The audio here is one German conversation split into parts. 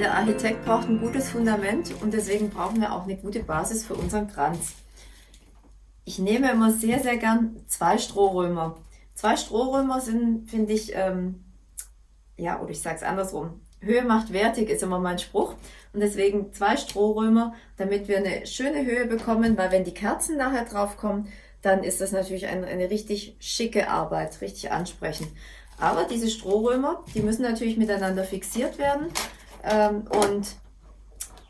Jeder Architekt braucht ein gutes Fundament und deswegen brauchen wir auch eine gute Basis für unseren Kranz. Ich nehme immer sehr, sehr gern zwei Strohrömer. Zwei Strohrömer sind, finde ich, ähm, ja, oder ich sage es andersrum, Höhe macht wertig ist immer mein Spruch. Und deswegen zwei Strohrömer, damit wir eine schöne Höhe bekommen, weil wenn die Kerzen nachher drauf kommen, dann ist das natürlich eine, eine richtig schicke Arbeit, richtig ansprechend. Aber diese Strohrömer, die müssen natürlich miteinander fixiert werden. Ähm, und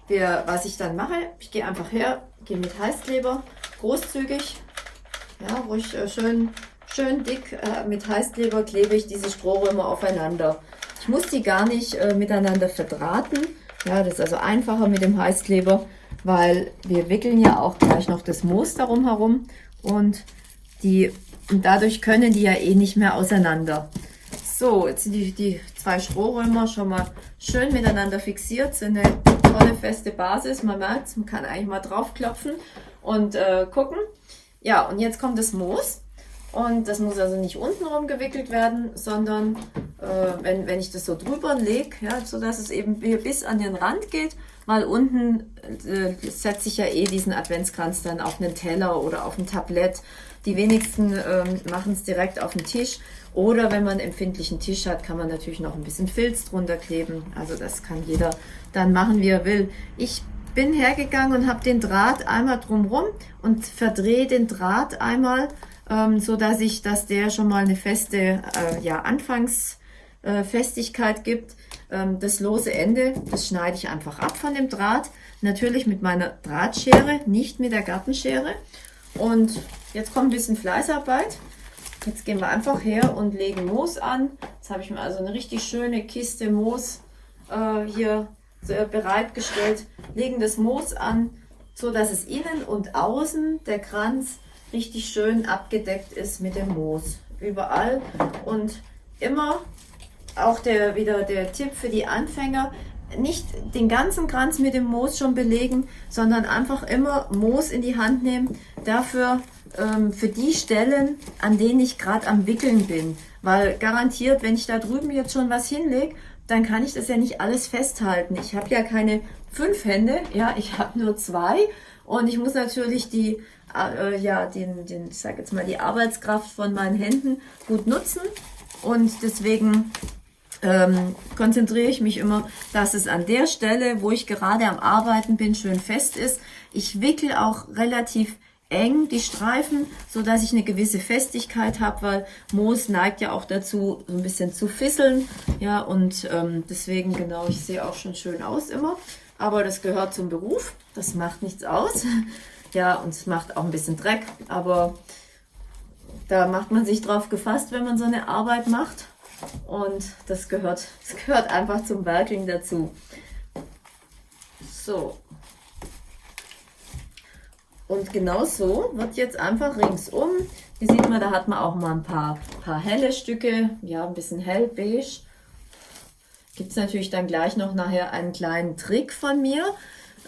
wir, was ich dann mache, ich gehe einfach her, gehe mit Heißkleber, großzügig, ja, ruhig äh, schön, schön dick äh, mit Heißkleber klebe ich diese Strohrömer aufeinander. Ich muss die gar nicht äh, miteinander verdrahten. Ja, das ist also einfacher mit dem Heißkleber, weil wir wickeln ja auch gleich noch das Moos darum herum und die und dadurch können die ja eh nicht mehr auseinander. So, jetzt sind die, die zwei Strohrömer schon mal schön miteinander fixiert, sind eine tolle feste Basis. Man merkt man kann eigentlich mal draufklopfen und äh, gucken. Ja, und jetzt kommt das Moos. Und das muss also nicht unten rum gewickelt werden, sondern äh, wenn, wenn ich das so drüber lege, ja, so dass es eben bis an den Rand geht, weil unten äh, setze ich ja eh diesen Adventskranz dann auf einen Teller oder auf ein Tablett. Die wenigsten ähm, machen es direkt auf den Tisch. Oder wenn man einen empfindlichen Tisch hat, kann man natürlich noch ein bisschen Filz drunter kleben. Also das kann jeder dann machen, wie er will. Ich bin hergegangen und habe den Draht einmal drumrum und verdrehe den Draht einmal, ähm, so dass ich, dass der schon mal eine feste äh, ja, Anfangsfestigkeit äh, gibt. Ähm, das lose Ende, das schneide ich einfach ab von dem Draht. Natürlich mit meiner Drahtschere, nicht mit der Gartenschere. Und jetzt kommt ein bisschen Fleißarbeit. Jetzt gehen wir einfach her und legen Moos an. Jetzt habe ich mir also eine richtig schöne Kiste Moos äh, hier bereitgestellt. Legen das Moos an, so dass es innen und außen der Kranz richtig schön abgedeckt ist mit dem Moos. Überall und immer auch der, wieder der Tipp für die Anfänger, nicht den ganzen Kranz mit dem Moos schon belegen, sondern einfach immer Moos in die Hand nehmen. Dafür ähm, für die Stellen, an denen ich gerade am Wickeln bin. Weil garantiert, wenn ich da drüben jetzt schon was hinlege, dann kann ich das ja nicht alles festhalten. Ich habe ja keine fünf Hände, ja, ich habe nur zwei und ich muss natürlich die, äh, ja, den, den, ich sag jetzt mal, die Arbeitskraft von meinen Händen gut nutzen und deswegen ähm, konzentriere ich mich immer, dass es an der Stelle, wo ich gerade am Arbeiten bin, schön fest ist. Ich wickel auch relativ eng, die Streifen, so dass ich eine gewisse Festigkeit habe, weil Moos neigt ja auch dazu, so ein bisschen zu fisseln. Ja, und ähm, deswegen, genau, ich sehe auch schon schön aus immer. Aber das gehört zum Beruf, das macht nichts aus. Ja, und es macht auch ein bisschen Dreck, aber da macht man sich drauf gefasst, wenn man so eine Arbeit macht. Und das gehört, das gehört einfach zum Werking dazu. So, und genau so wird jetzt einfach ringsum, hier sieht man, da hat man auch mal ein paar, paar helle Stücke, ja, ein bisschen hellbeige. Gibt es natürlich dann gleich noch nachher einen kleinen Trick von mir.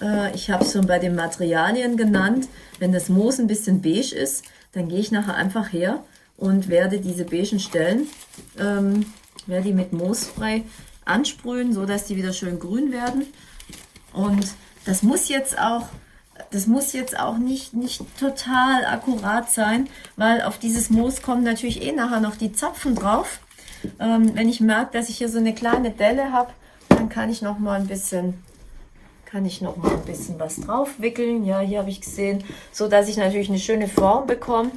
Äh, ich habe es schon bei den Materialien genannt. Wenn das Moos ein bisschen beige ist, dann gehe ich nachher einfach her und werde diese beigen Stellen, ähm, werde die mit Moosspray ansprühen, so dass die wieder schön grün werden. Und das muss jetzt auch das muss jetzt auch nicht, nicht total akkurat sein, weil auf dieses Moos kommen natürlich eh nachher noch die Zapfen drauf. Ähm, wenn ich merke, dass ich hier so eine kleine Delle habe, dann kann ich noch mal ein bisschen kann ich noch mal ein bisschen was drauf wickeln. Ja, hier habe ich gesehen, so dass ich natürlich eine schöne Form bekomme.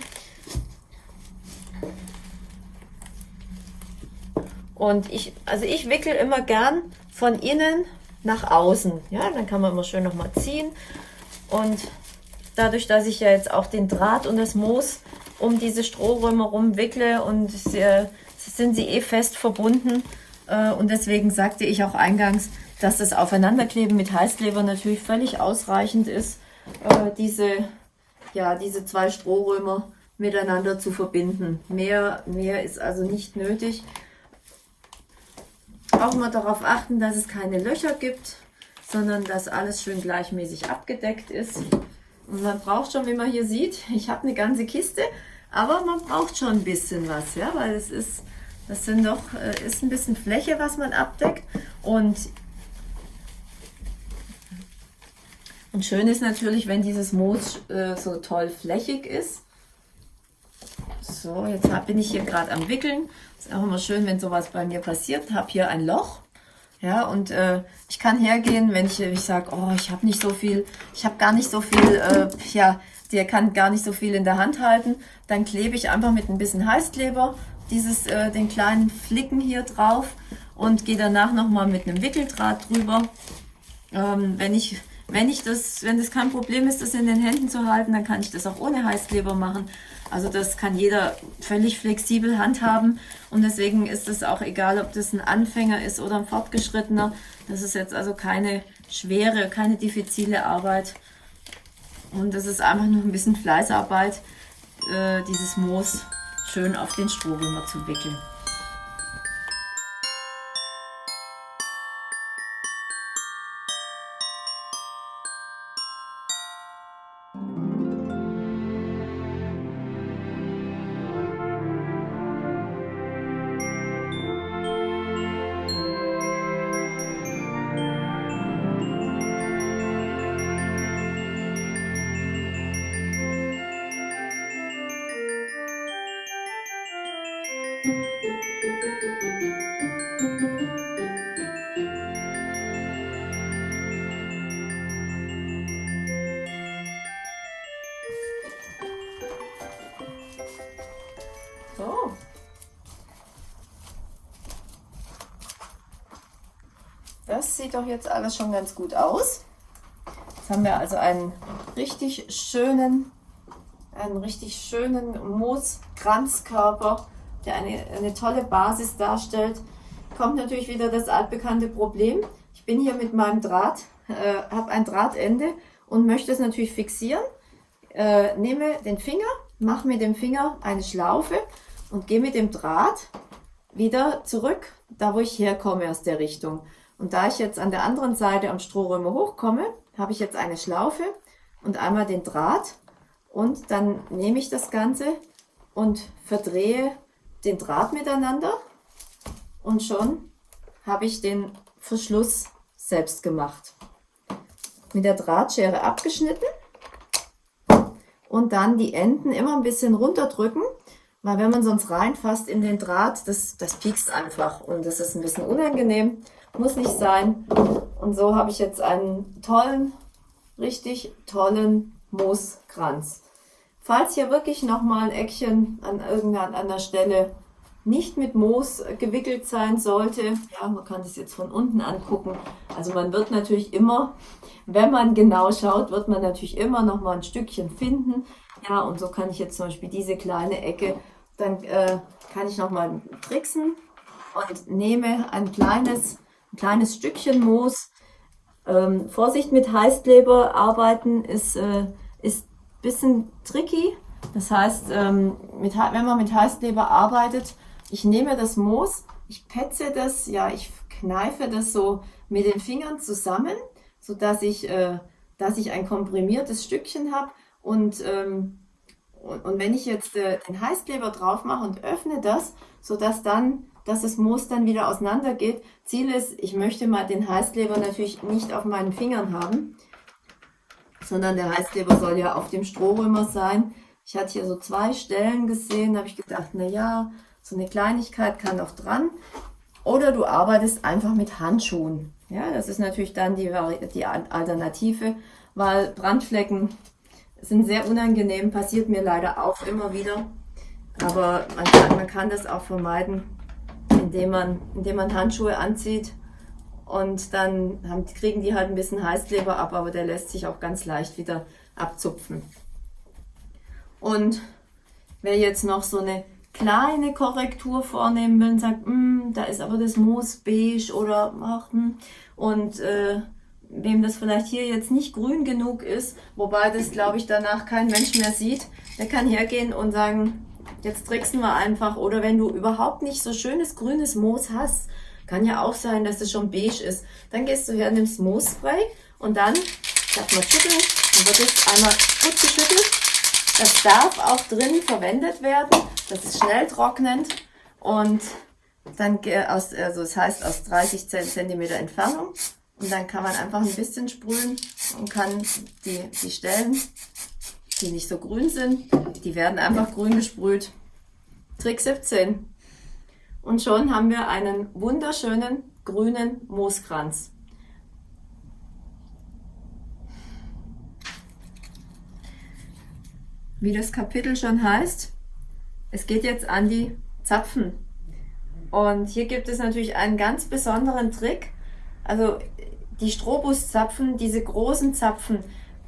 Und ich, also ich wickel immer gern von innen nach außen. Ja, dann kann man immer schön noch mal ziehen. Und dadurch, dass ich ja jetzt auch den Draht und das Moos um diese Strohröme rumwickle und sie, sind sie eh fest verbunden. Äh, und deswegen sagte ich auch eingangs, dass das Aufeinanderkleben mit Heißkleber natürlich völlig ausreichend ist. äh, diese, ja, diese zwei Strohrömer miteinander zu verbinden. Mehr, mehr ist also nicht nötig. Auch mal darauf achten, dass es keine Löcher gibt, sondern dass alles schön gleichmäßig abgedeckt ist. Und man braucht schon, wie man hier sieht, ich habe eine ganze Kiste, aber man braucht schon ein bisschen was, ja, weil es ist, das sind doch, äh, ist ein bisschen Fläche, was man abdeckt. Und, und schön ist natürlich, wenn dieses Moos äh, so toll flächig ist. So, jetzt hab, bin ich hier gerade am Wickeln. Ist auch immer schön, wenn sowas bei mir passiert. Habe hier ein Loch. Ja, und äh, ich kann hergehen, wenn ich, ich sage, oh, ich habe nicht so viel, ich habe gar nicht so viel, äh, ja, der kann gar nicht so viel in der Hand halten, dann klebe ich einfach mit ein bisschen Heißkleber dieses, äh, den kleinen Flicken hier drauf und gehe danach nochmal mit einem Wickeldraht drüber. Ähm, wenn ich wenn ich das, wenn das kein Problem ist, das in den Händen zu halten, dann kann ich das auch ohne Heißkleber machen. Also das kann jeder völlig flexibel handhaben und deswegen ist es auch egal, ob das ein Anfänger ist oder ein Fortgeschrittener. Das ist jetzt also keine schwere, keine diffizile Arbeit und das ist einfach nur ein bisschen Fleißarbeit, äh, dieses Moos schön auf den Strohrömer zu wickeln. Doch jetzt alles schon ganz gut aus. Jetzt haben wir also einen richtig schönen, einen richtig schönen Mooskranzkörper, der eine, eine tolle Basis darstellt. Kommt natürlich wieder das altbekannte Problem. Ich bin hier mit meinem Draht, äh, habe ein Drahtende und möchte es natürlich fixieren. Äh, nehme den Finger, mache mit dem Finger eine Schlaufe und gehe mit dem Draht wieder zurück, da wo ich herkomme aus der Richtung. Und da ich jetzt an der anderen Seite am Strohrömer hochkomme, habe ich jetzt eine Schlaufe und einmal den Draht. Und dann nehme ich das Ganze und verdrehe den Draht miteinander. Und schon habe ich den Verschluss selbst gemacht. Mit der Drahtschere abgeschnitten. Und dann die Enden immer ein bisschen runterdrücken, weil wenn man sonst reinfasst in den Draht, das, das piekst einfach und das ist ein bisschen unangenehm, muss nicht sein. Und so habe ich jetzt einen tollen, richtig tollen Mooskranz. Falls hier wirklich nochmal ein Eckchen an irgendeiner Stelle nicht mit Moos gewickelt sein sollte, ja, man kann das jetzt von unten angucken. Also man wird natürlich immer, wenn man genau schaut, wird man natürlich immer nochmal ein Stückchen finden. Ja, und so kann ich jetzt zum Beispiel diese kleine Ecke dann äh, kann ich nochmal tricksen und nehme ein kleines, ein kleines Stückchen Moos. Ähm, Vorsicht mit Heißkleber arbeiten ist, äh, ist ein bisschen tricky. Das heißt, ähm, mit, wenn man mit Heißkleber arbeitet, ich nehme das Moos, ich petze das, ja, ich kneife das so mit den Fingern zusammen, sodass ich, äh, dass ich ein komprimiertes Stückchen habe und ähm, und, wenn ich jetzt äh, den Heißkleber drauf mache und öffne das, sodass dann, dass das Moos dann wieder auseinander geht. Ziel ist, ich möchte mal den Heißkleber natürlich nicht auf meinen Fingern haben, sondern der Heißkleber soll ja auf dem Strohrömer sein. Ich hatte hier so zwei Stellen gesehen, da habe ich gedacht, na ja, so eine Kleinigkeit kann doch dran. Oder du arbeitest einfach mit Handschuhen. Ja, das ist natürlich dann die, die Alternative, weil Brandflecken sind sehr unangenehm, passiert mir leider auch immer wieder. Aber man kann, man kann das auch vermeiden, indem man, indem man Handschuhe anzieht und dann haben, kriegen die halt ein bisschen Heißkleber ab, aber der lässt sich auch ganz leicht wieder abzupfen. Und wer jetzt noch so eine kleine Korrektur vornehmen will und sagt, mm, da ist aber das Moos beige oder ach, hm, und äh, wem das vielleicht hier jetzt nicht grün genug ist, wobei das, glaube ich, danach kein Mensch mehr sieht, der kann hergehen und sagen, jetzt tricksen wir einfach. Oder wenn du überhaupt nicht so schönes grünes Moos hast, kann ja auch sein, dass es schon beige ist, dann gehst du her, nimmst Moosspray und dann, darf man schütteln, dann wird es einmal gut geschüttelt. Das darf auch drin verwendet werden, das ist schnell trocknend und dann aus, also das heißt aus 30 cm Entfernung und dann kann man einfach ein bisschen sprühen und kann die, die Stellen, die nicht so grün sind, die werden einfach grün gesprüht. Trick 17. Und schon haben wir einen wunderschönen grünen Mooskranz. Wie das Kapitel schon heißt, es geht jetzt an die Zapfen. Und hier gibt es natürlich einen ganz besonderen Trick. Also die Strobuszapfen, diese großen Zapfen,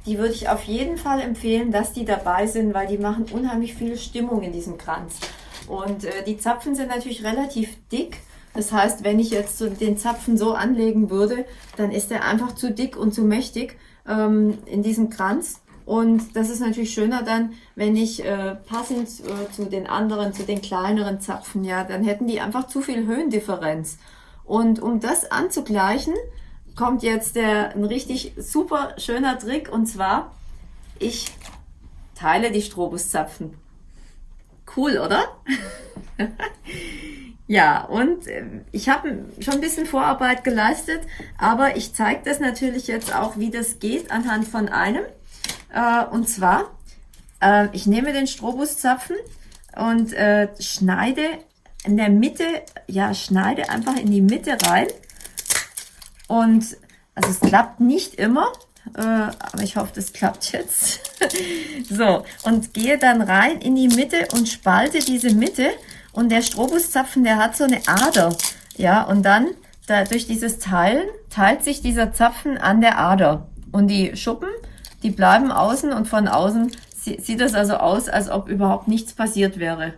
die würde ich auf jeden Fall empfehlen, dass die dabei sind, weil die machen unheimlich viel Stimmung in diesem Kranz. Und äh, die Zapfen sind natürlich relativ dick. Das heißt, wenn ich jetzt so den Zapfen so anlegen würde, dann ist er einfach zu dick und zu mächtig ähm, in diesem Kranz. Und das ist natürlich schöner dann, wenn ich äh, passend äh, zu den anderen, zu den kleineren Zapfen, ja, dann hätten die einfach zu viel Höhendifferenz. Und um das anzugleichen, kommt jetzt der, ein richtig super schöner Trick und zwar, ich teile die Strobuszapfen. Cool, oder? ja, und äh, ich habe schon ein bisschen Vorarbeit geleistet, aber ich zeige das natürlich jetzt auch, wie das geht anhand von einem. Äh, und zwar, äh, ich nehme den Strobuszapfen und schneide in der Mitte, ja, schneide einfach in die Mitte rein und also es klappt nicht immer, äh, aber ich hoffe, das klappt jetzt. so, und gehe dann rein in die Mitte und spalte diese Mitte. Und der Strobuszapfen, der hat so eine Ader. Ja, und dann da, durch dieses Teilen teilt sich dieser Zapfen an der Ader. Und die Schuppen, die bleiben außen und von außen sieht das also aus, als ob überhaupt nichts passiert wäre.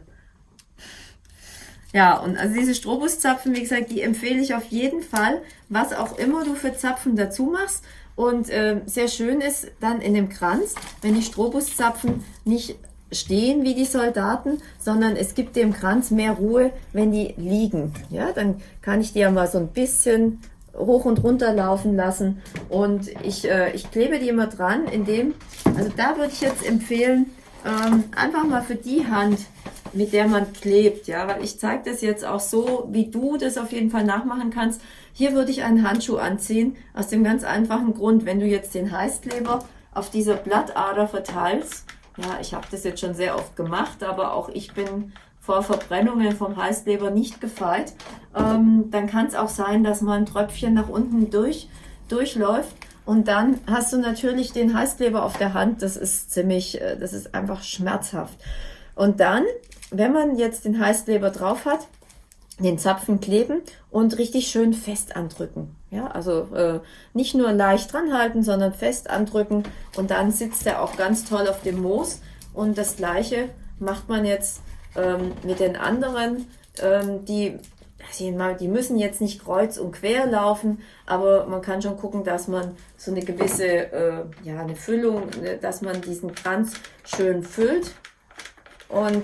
Ja, und also diese Strobuszapfen, wie gesagt, die empfehle ich auf jeden Fall, was auch immer du für Zapfen dazu machst. Und äh, sehr schön ist dann in dem Kranz, wenn die Strobuszapfen nicht stehen wie die Soldaten, sondern es gibt dem Kranz mehr Ruhe, wenn die liegen. Ja, dann kann ich die ja mal so ein bisschen hoch und runter laufen lassen und ich, äh, ich klebe die immer dran, indem, also da würde ich jetzt empfehlen, ähm, einfach mal für die Hand, mit der man klebt, ja, weil ich zeige das jetzt auch so, wie du das auf jeden Fall nachmachen kannst. Hier würde ich einen Handschuh anziehen, aus dem ganz einfachen Grund, wenn du jetzt den Heißkleber auf dieser Blattader verteilst, ja, ich habe das jetzt schon sehr oft gemacht, aber auch ich bin vor Verbrennungen vom Heißkleber nicht gefeit, ähm, dann kann es auch sein, dass mal ein Tröpfchen nach unten durch, durchläuft und dann hast du natürlich den Heißkleber auf der Hand. Das ist ziemlich, äh, das ist einfach schmerzhaft. Und dann, wenn man jetzt den Heißkleber drauf hat, den Zapfen kleben und richtig schön fest andrücken. Ja, also äh, nicht nur leicht dran halten, sondern fest andrücken und dann sitzt er auch ganz toll auf dem Moos. Und das gleiche macht man jetzt ähm, mit den anderen, ähm, die die müssen jetzt nicht kreuz und quer laufen, aber man kann schon gucken, dass man so eine gewisse, äh, ja, eine Füllung, ne, dass man diesen Kranz schön füllt. Und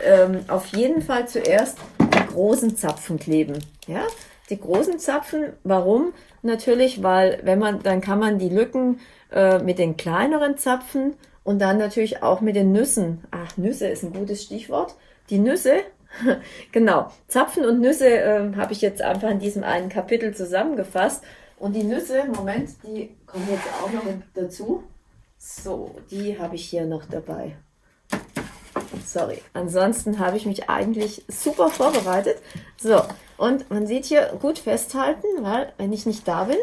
ähm, auf jeden Fall zuerst die großen Zapfen kleben. Ja, die großen Zapfen, warum? Natürlich, weil wenn man, dann kann man die Lücken äh, mit den kleineren Zapfen und dann natürlich auch mit den Nüssen. Ach, Nüsse ist ein gutes Stichwort. Die Nüsse genau, Zapfen und Nüsse äh, habe ich jetzt einfach in diesem einen Kapitel zusammengefasst. Und die Nüsse, Moment, die kommen jetzt auch noch dazu. So, die habe ich hier noch dabei. Sorry, ansonsten habe ich mich eigentlich super vorbereitet. So, und man sieht hier gut festhalten, weil wenn ich nicht da bin,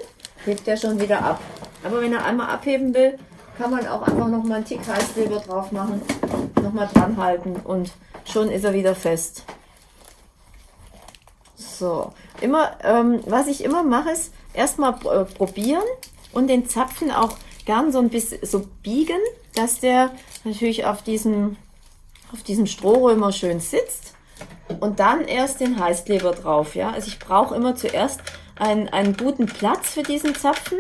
hebt er schon wieder ab. Aber wenn er einmal abheben will, kann man auch einfach noch mal einen Tick Heißkleber drauf machen, noch mal dran halten und schon ist er wieder fest. So, immer, ähm, was ich immer mache, ist erstmal äh, probieren und den Zapfen auch gern so ein bisschen so biegen, dass der natürlich auf diesem, auf diesem Strohrömer schön sitzt und dann erst den Heißkleber drauf. Ja, also ich brauche immer zuerst einen, einen guten Platz für diesen Zapfen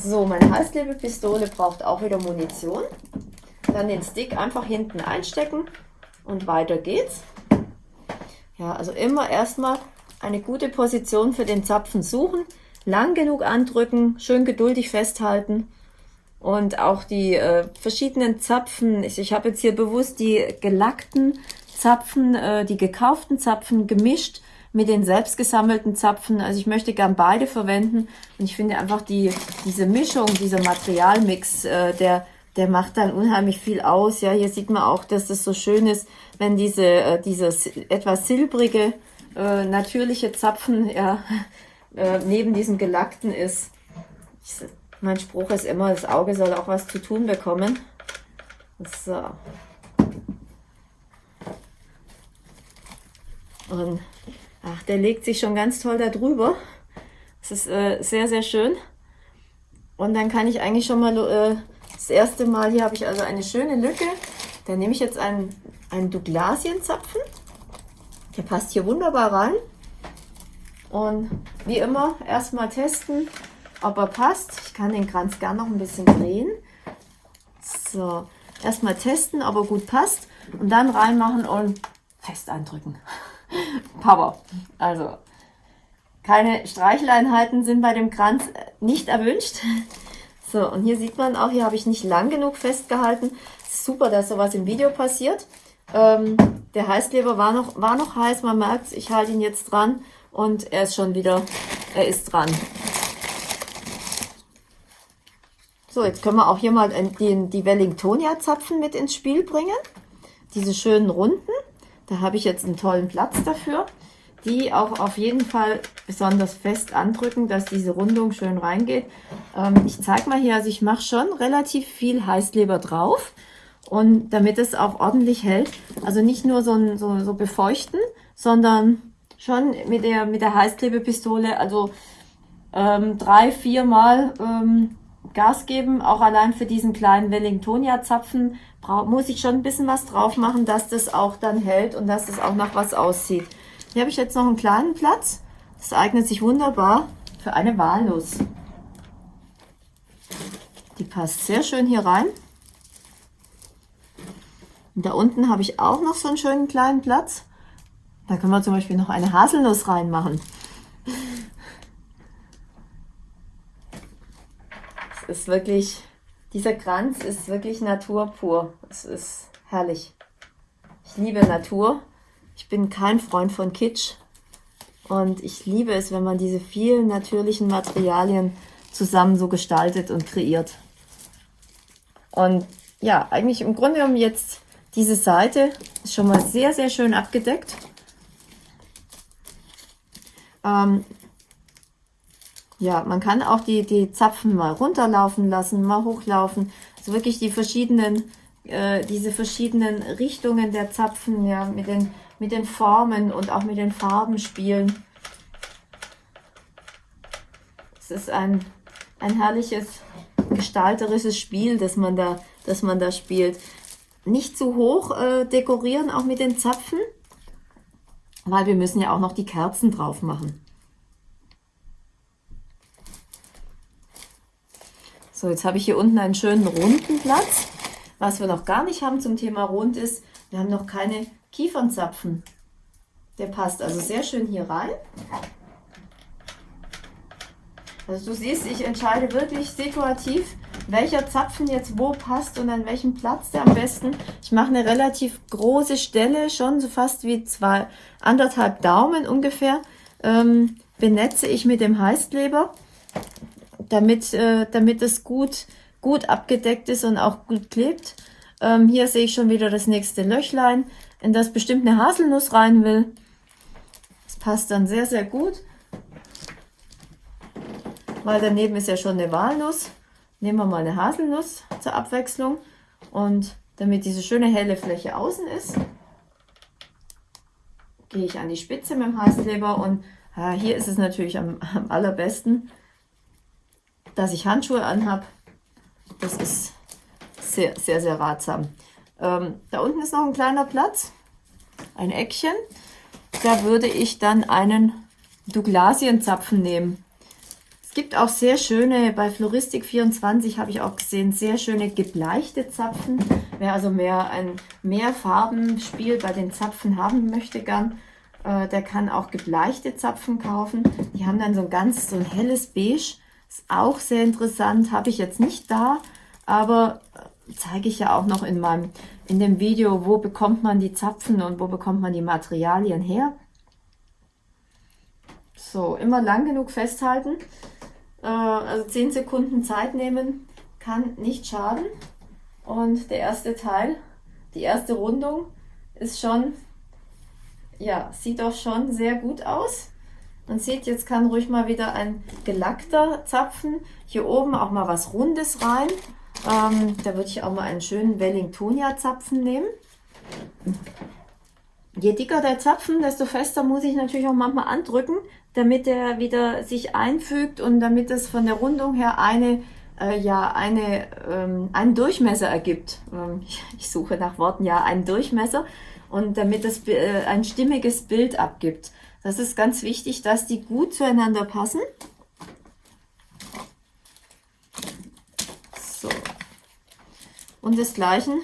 So, meine Heißklebepistole braucht auch wieder Munition. Dann den Stick einfach hinten einstecken und weiter geht's. Ja, also immer erstmal eine gute Position für den Zapfen suchen, lang genug andrücken, schön geduldig festhalten und auch die äh, verschiedenen Zapfen, ich, ich habe jetzt hier bewusst die gelackten Zapfen, äh, die gekauften Zapfen gemischt mit den selbst gesammelten Zapfen. Also ich möchte gern beide verwenden und ich finde einfach die, diese Mischung, dieser Materialmix, äh, der, der macht dann unheimlich viel aus. Ja, hier sieht man auch, dass das so schön ist, wenn diese, äh, dieses etwas silbrige, äh, natürliche Zapfen ja, äh, neben diesem gelackten ist. Ich, mein Spruch ist immer, das Auge soll auch was zu tun bekommen. So. Und ach, der legt sich schon ganz toll da drüber. Das ist äh, sehr, sehr schön. Und dann kann ich eigentlich schon mal äh, das erste Mal, hier habe ich also eine schöne Lücke. Da nehme ich jetzt einen, einen Douglasienzapfen. Der passt hier wunderbar rein. Und wie immer, erstmal testen, ob er passt. Ich kann den Kranz gerne noch ein bisschen drehen. So, erstmal testen, ob er gut passt. Und dann reinmachen und fest eindrücken. Power. Also, keine Streicheleinheiten sind bei dem Kranz nicht erwünscht. So, und hier sieht man auch, hier habe ich nicht lang genug festgehalten. Super, dass sowas im Video passiert. Ähm, der Heißkleber war noch, war noch heiß, man merkt ich halte ihn jetzt dran und er ist schon wieder, er ist dran. So, jetzt können wir auch hier mal die, die Wellingtonia-Zapfen mit ins Spiel bringen. Diese schönen runden. Da habe ich jetzt einen tollen Platz dafür. Die auch auf jeden Fall besonders fest andrücken, dass diese Rundung schön reingeht. Ähm, ich zeige mal hier, also ich mache schon relativ viel Heißkleber drauf. Und damit es auch ordentlich hält, also nicht nur so, so, so befeuchten, sondern schon mit der, mit der Heißklebepistole, also ähm, drei, vier Mal ähm, Gas geben, auch allein für diesen kleinen Wellingtonia-Zapfen muss ich schon ein bisschen was drauf machen, dass das auch dann hält und dass das auch nach was aussieht. Hier habe ich jetzt noch einen kleinen Platz. Das eignet sich wunderbar für eine Walnuss. Die passt sehr schön hier rein. Und da unten habe ich auch noch so einen schönen kleinen Platz. Da können wir zum Beispiel noch eine Haselnuss reinmachen. Es ist wirklich, dieser Kranz ist wirklich Natur pur. Es ist herrlich. Ich liebe Natur. Ich bin kein Freund von Kitsch. Und ich liebe es, wenn man diese vielen natürlichen Materialien zusammen so gestaltet und kreiert. Und ja, eigentlich im Grunde genommen jetzt diese Seite ist schon mal sehr, sehr schön abgedeckt. Ähm, ja, man kann auch die, die Zapfen mal runterlaufen lassen, mal hochlaufen. Also wirklich die verschiedenen, äh, diese verschiedenen Richtungen der Zapfen, ja, mit den, mit den Formen und auch mit den Farben spielen. Es ist ein, ein herrliches gestalterisches Spiel, das man da, das man da spielt nicht zu hoch äh, dekorieren, auch mit den Zapfen, weil wir müssen ja auch noch die Kerzen drauf machen. So, jetzt habe ich hier unten einen schönen runden Platz. Was wir noch gar nicht haben zum Thema rund ist, wir haben noch keine Kiefernzapfen. Der passt also sehr schön hier rein. Also du siehst, ich entscheide wirklich dekorativ, welcher Zapfen jetzt wo passt und an welchem Platz der am besten. Ich mache eine relativ große Stelle, schon so fast wie zwei, anderthalb Daumen ungefähr, ähm, benetze ich mit dem Heißkleber, damit, äh, damit es gut, gut abgedeckt ist und auch gut klebt. Ähm, hier sehe ich schon wieder das nächste Löchlein, in das bestimmt eine Haselnuss rein will. Das passt dann sehr, sehr gut weil daneben ist ja schon eine Walnuss. Nehmen wir mal eine Haselnuss zur Abwechslung und damit diese schöne helle Fläche außen ist, gehe ich an die Spitze mit dem Heißkleber und ja, hier ist es natürlich am, am allerbesten, dass ich Handschuhe anhabe. Das ist sehr, sehr, sehr ratsam. Ähm, da unten ist noch ein kleiner Platz, ein Eckchen. Da würde ich dann einen Douglasienzapfen nehmen gibt auch sehr schöne, bei Floristik24 habe ich auch gesehen, sehr schöne gebleichte Zapfen. Wer also mehr ein mehr Farbenspiel bei den Zapfen haben möchte gern, äh, der kann auch gebleichte Zapfen kaufen. Die haben dann so ein ganz so ein helles Beige. Ist auch sehr interessant, habe ich jetzt nicht da, aber äh, zeige ich ja auch noch in meinem in dem Video, wo bekommt man die Zapfen und wo bekommt man die Materialien her. So, immer lang genug festhalten. Äh, also 10 Sekunden Zeit nehmen kann nicht schaden. Und der erste Teil, die erste Rundung ist schon, ja, sieht auch schon sehr gut aus. Man sieht, jetzt kann ruhig mal wieder ein gelackter Zapfen. Hier oben auch mal was Rundes rein. Ähm, da würde ich auch mal einen schönen Wellingtonia Zapfen nehmen. Je dicker der Zapfen, desto fester muss ich natürlich auch manchmal andrücken, damit er wieder sich einfügt und damit es von der Rundung her eine, äh, ja, eine, ähm, einen Durchmesser ergibt. Ähm, ich, ich, suche nach Worten, ja, einen Durchmesser und damit es äh, ein stimmiges Bild abgibt. Das ist ganz wichtig, dass die gut zueinander passen. So. Und desgleichen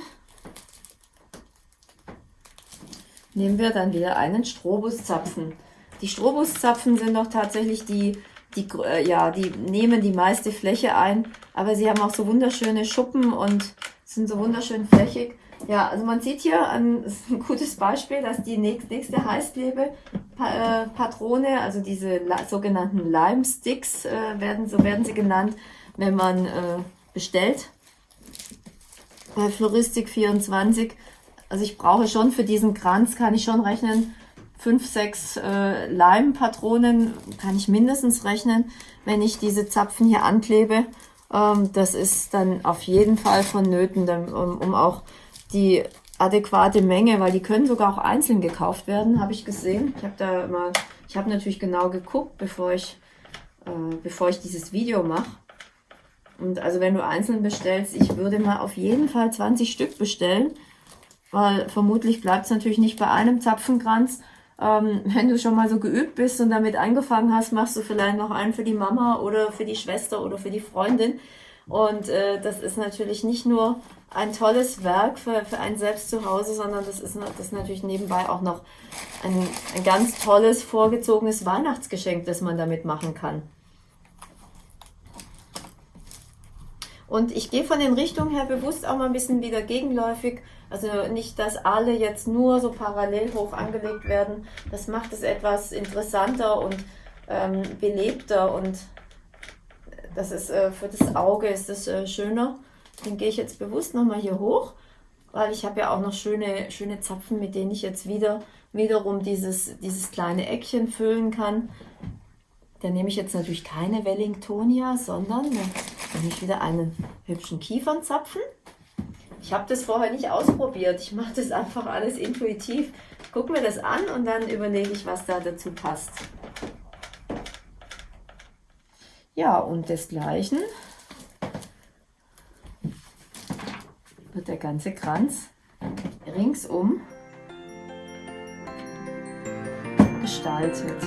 nehmen wir dann wieder einen Strobuszapfen. Die Strobuszapfen sind doch tatsächlich die, die, äh, ja, die nehmen die meiste Fläche ein, aber sie haben auch so wunderschöne Schuppen und sind so wunderschön flächig. Ja, also man sieht hier ein, ein gutes Beispiel, dass die nächste Heißklebe-Patrone, äh, also diese sogenannten Lime Sticks, äh, werden, so werden sie genannt, wenn man äh, bestellt bei Floristik 24 also ich brauche schon für diesen Kranz, kann ich schon rechnen, fünf, sechs äh, Leimpatronen kann ich mindestens rechnen, wenn ich diese Zapfen hier anklebe. Ähm, das ist dann auf jeden Fall vonnöten, um, um auch die adäquate Menge, weil die können sogar auch einzeln gekauft werden, habe ich gesehen. Ich habe da mal, ich habe natürlich genau geguckt, bevor ich, äh, bevor ich dieses Video mache. Und also wenn du einzeln bestellst, ich würde mal auf jeden Fall 20 Stück bestellen, weil vermutlich bleibt es natürlich nicht bei einem Zapfenkranz. Ähm, wenn du schon mal so geübt bist und damit angefangen hast, machst du vielleicht noch einen für die Mama oder für die Schwester oder für die Freundin. Und äh, das ist natürlich nicht nur ein tolles Werk für, für einen selbst zu Hause, sondern das ist, das ist natürlich nebenbei auch noch ein, ein ganz tolles, vorgezogenes Weihnachtsgeschenk, das man damit machen kann. Und ich gehe von den Richtungen her bewusst auch mal ein bisschen wieder gegenläufig also nicht, dass alle jetzt nur so parallel hoch angelegt werden. Das macht es etwas interessanter und ähm, belebter und das ist äh, für das Auge ist das äh, schöner. Den gehe ich jetzt bewusst nochmal hier hoch, weil ich habe ja auch noch schöne, schöne Zapfen, mit denen ich jetzt wieder wiederum dieses, dieses kleine Eckchen füllen kann. Da nehme ich jetzt natürlich keine Wellingtonia, sondern nehme ich wieder einen hübschen Kiefernzapfen. Ich habe das vorher nicht ausprobiert. Ich mache das einfach alles intuitiv. Guck mir das an und dann überlege ich, was da dazu passt. Ja, und desgleichen wird der ganze Kranz ringsum gestaltet.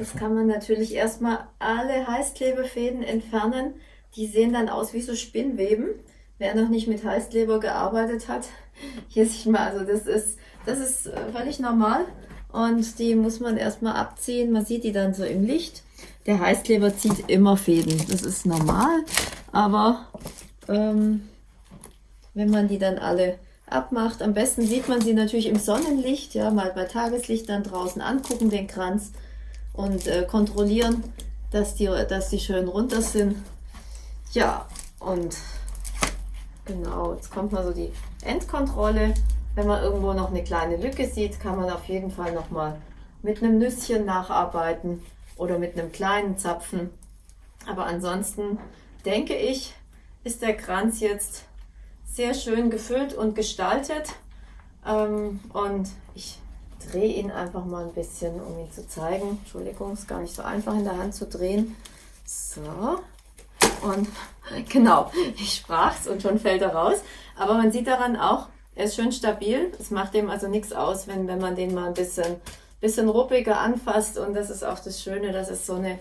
Jetzt kann man natürlich erstmal alle Heißklebefäden entfernen. Die sehen dann aus wie so Spinnweben. Wer noch nicht mit Heißkleber gearbeitet hat, hier sieht man, also das ist, das ist völlig normal. und die muss man erstmal abziehen. Man sieht die dann so im Licht. Der Heißkleber zieht immer Fäden, das ist normal, aber ähm, wenn man die dann alle abmacht, am besten sieht man sie natürlich im Sonnenlicht, ja, mal bei Tageslicht dann draußen angucken, den Kranz und äh, kontrollieren, dass die, dass die schön runter sind. Ja, und genau, jetzt kommt mal so die Endkontrolle. Wenn man irgendwo noch eine kleine Lücke sieht, kann man auf jeden Fall noch mal mit einem Nüsschen nacharbeiten oder mit einem kleinen Zapfen. Aber ansonsten denke ich, ist der Kranz jetzt sehr schön gefüllt und gestaltet. Ähm, und ich drehe ihn einfach mal ein bisschen, um ihn zu zeigen. Entschuldigung, ist gar nicht so einfach in der Hand zu drehen. So. Und genau, ich sprach es und schon fällt er raus. Aber man sieht daran auch, er ist schön stabil. Es macht dem also nichts aus, wenn, wenn man den mal ein bisschen, bisschen ruppiger anfasst. Und das ist auch das Schöne, dass es so eine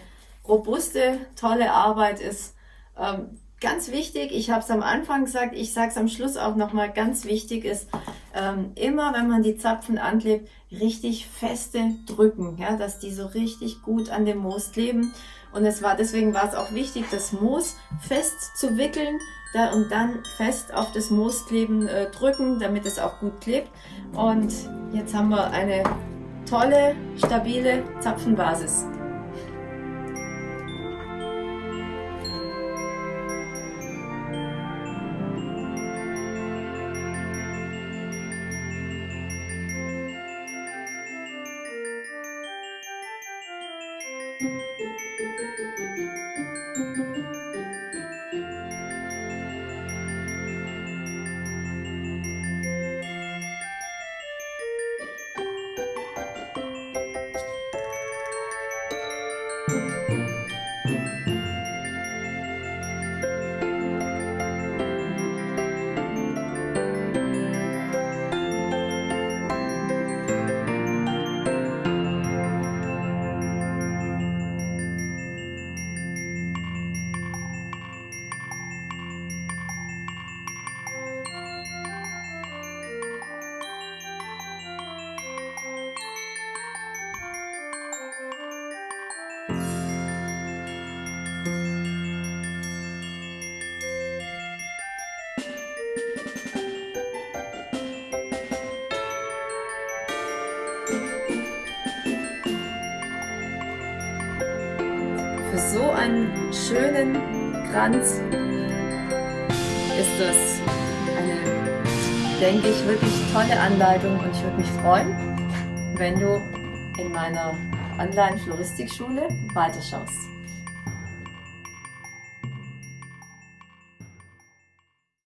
robuste, tolle Arbeit ist. Ähm, ganz wichtig, ich habe es am Anfang gesagt, ich sage es am Schluss auch nochmal, ganz wichtig ist, ähm, immer wenn man die Zapfen anklebt, richtig feste drücken, ja, dass die so richtig gut an dem Moos kleben. Und es war, deswegen war es auch wichtig, das Moos fest zu wickeln da, und dann fest auf das Moos kleben äh, drücken, damit es auch gut klebt. Und jetzt haben wir eine tolle, stabile Zapfenbasis. Schönen Kranz ist das eine, denke ich, wirklich tolle Anleitung und ich würde mich freuen, wenn du in meiner Online-Floristikschule weiterschaust.